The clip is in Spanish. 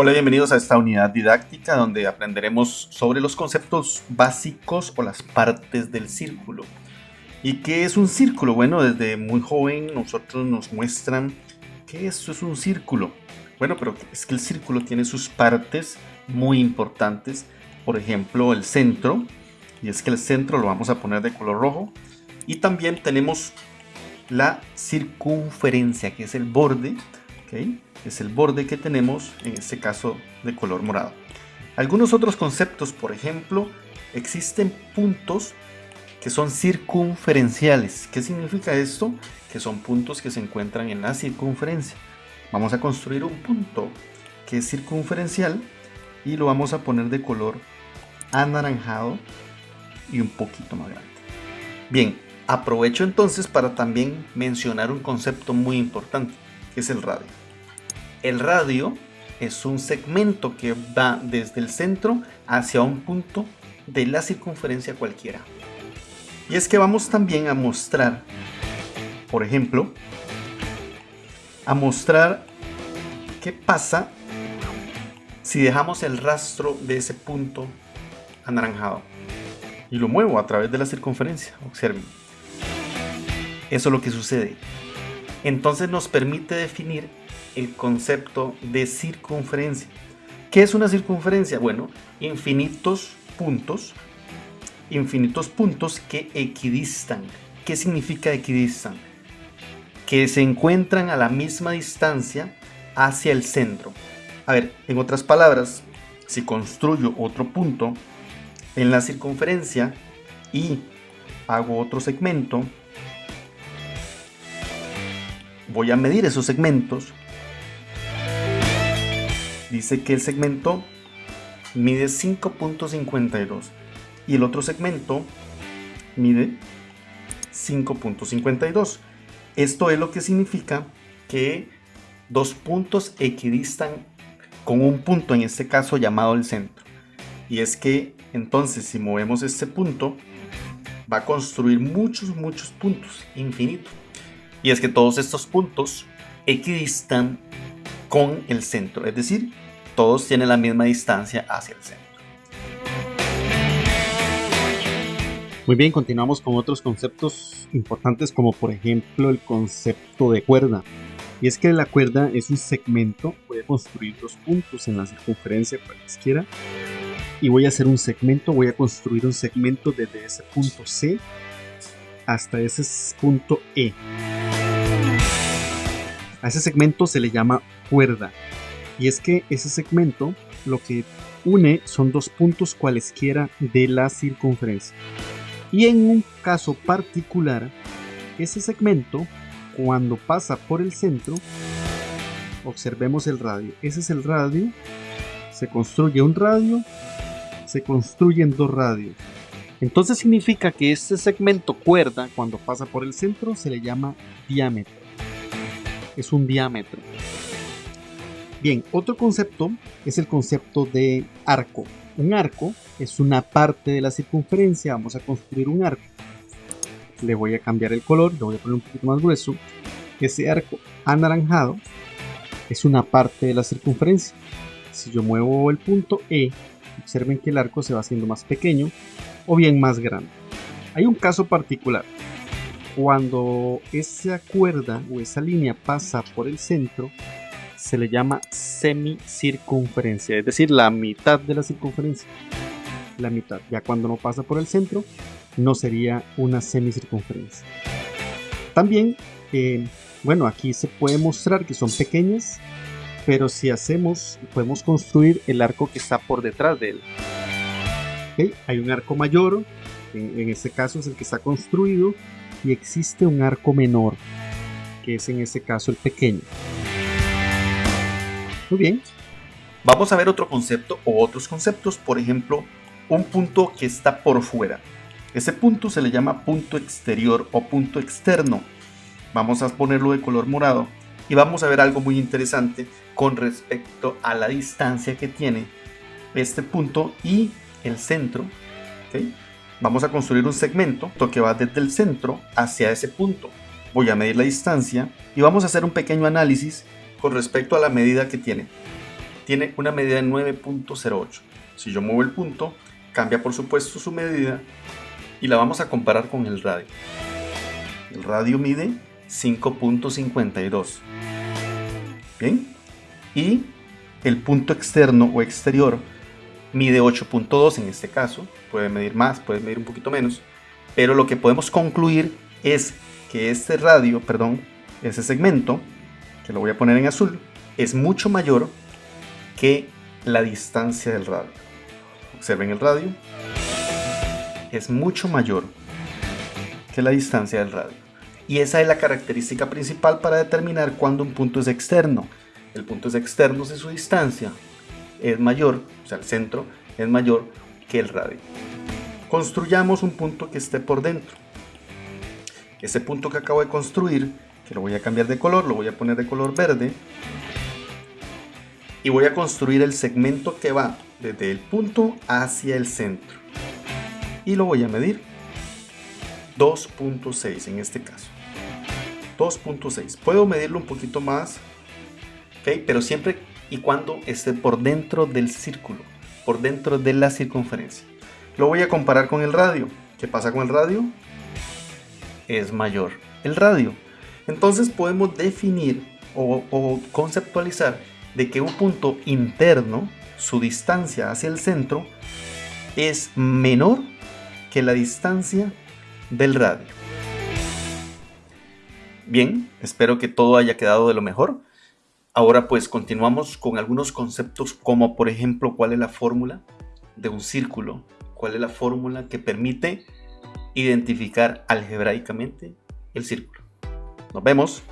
Hola, bienvenidos a esta unidad didáctica donde aprenderemos sobre los conceptos básicos o las partes del círculo. ¿Y qué es un círculo? Bueno, desde muy joven nosotros nos muestran que esto es un círculo. Bueno, pero es que el círculo tiene sus partes muy importantes. Por ejemplo, el centro. Y es que el centro lo vamos a poner de color rojo. Y también tenemos la circunferencia, que es el borde. Es el borde que tenemos, en este caso de color morado. Algunos otros conceptos, por ejemplo, existen puntos que son circunferenciales. ¿Qué significa esto? Que son puntos que se encuentran en la circunferencia. Vamos a construir un punto que es circunferencial y lo vamos a poner de color anaranjado y un poquito más grande. Bien, aprovecho entonces para también mencionar un concepto muy importante, es el radio. El radio es un segmento que va desde el centro hacia un punto de la circunferencia cualquiera. Y es que vamos también a mostrar, por ejemplo, a mostrar qué pasa si dejamos el rastro de ese punto anaranjado y lo muevo a través de la circunferencia. Observen. Eso es lo que sucede. Entonces nos permite definir el concepto de circunferencia. ¿Qué es una circunferencia? Bueno, infinitos puntos, infinitos puntos que equidistan. ¿Qué significa equidistan? Que se encuentran a la misma distancia hacia el centro. A ver, en otras palabras, si construyo otro punto en la circunferencia y hago otro segmento, voy a medir esos segmentos dice que el segmento mide 5.52 y el otro segmento mide 5.52. Esto es lo que significa que dos puntos equidistan con un punto, en este caso llamado el centro. Y es que entonces si movemos este punto, va a construir muchos, muchos puntos, infinitos. Y es que todos estos puntos equidistan con el centro, es decir, todos tienen la misma distancia hacia el centro. Muy bien, continuamos con otros conceptos importantes como por ejemplo el concepto de cuerda. Y es que la cuerda es un segmento, voy a construir dos puntos en la circunferencia cualesquiera y voy a hacer un segmento, voy a construir un segmento desde ese punto C hasta ese punto E. A ese segmento se le llama cuerda. Y es que ese segmento lo que une son dos puntos cualesquiera de la circunferencia. Y en un caso particular, ese segmento, cuando pasa por el centro, observemos el radio. Ese es el radio. Se construye un radio, se construyen dos radios. Entonces significa que este segmento cuerda, cuando pasa por el centro, se le llama diámetro es un diámetro. Bien, otro concepto es el concepto de arco. Un arco es una parte de la circunferencia. Vamos a construir un arco. Le voy a cambiar el color, le voy a poner un poquito más grueso. Ese arco anaranjado es una parte de la circunferencia. Si yo muevo el punto E, observen que el arco se va haciendo más pequeño o bien más grande. Hay un caso particular cuando esa cuerda o esa línea pasa por el centro, se le llama semicircunferencia, es decir, la mitad de la circunferencia. La mitad. Ya cuando no pasa por el centro, no sería una semicircunferencia. También, eh, bueno, aquí se puede mostrar que son pequeñas, pero si hacemos, podemos construir el arco que está por detrás de él. Hay un arco mayor, en este caso es el que está construido, y existe un arco menor, que es en este caso el pequeño. Muy bien. Vamos a ver otro concepto o otros conceptos, por ejemplo, un punto que está por fuera. Ese punto se le llama punto exterior o punto externo. Vamos a ponerlo de color morado y vamos a ver algo muy interesante con respecto a la distancia que tiene este punto y el centro. ¿okay? Vamos a construir un segmento que va desde el centro hacia ese punto. Voy a medir la distancia y vamos a hacer un pequeño análisis con respecto a la medida que tiene. tiene una medida de 9.08. Si yo muevo el punto, cambia por supuesto su medida y la vamos a comparar con el radio. El radio mide 5.52. Bien. Y el punto externo o exterior mide 8.2 en este caso. Puede medir más, puede medir un poquito menos. Pero lo que podemos concluir es que este radio, perdón, ese segmento, que lo voy a poner en azul, es mucho mayor que la distancia del radio. Observen el radio. Es mucho mayor que la distancia del radio. Y esa es la característica principal para determinar cuándo un punto es externo. El punto es externo si su distancia es mayor, o sea, el centro es mayor que el radio. Construyamos un punto que esté por dentro. Ese punto que acabo de construir, que lo voy a cambiar de color, lo voy a poner de color verde. Y voy a construir el segmento que va desde el punto hacia el centro. Y lo voy a medir 2.6 en este caso. 2.6. Puedo medirlo un poquito más, pero siempre y cuando esté por dentro del círculo, por dentro de la circunferencia. Lo voy a comparar con el radio. ¿Qué pasa con el radio? Es mayor el radio. Entonces podemos definir o, o conceptualizar de que un punto interno, su distancia hacia el centro, es menor que la distancia del radio. Bien, espero que todo haya quedado de lo mejor. Ahora pues continuamos con algunos conceptos como por ejemplo cuál es la fórmula de un círculo cuál es la fórmula que permite identificar algebraicamente el círculo. Nos vemos.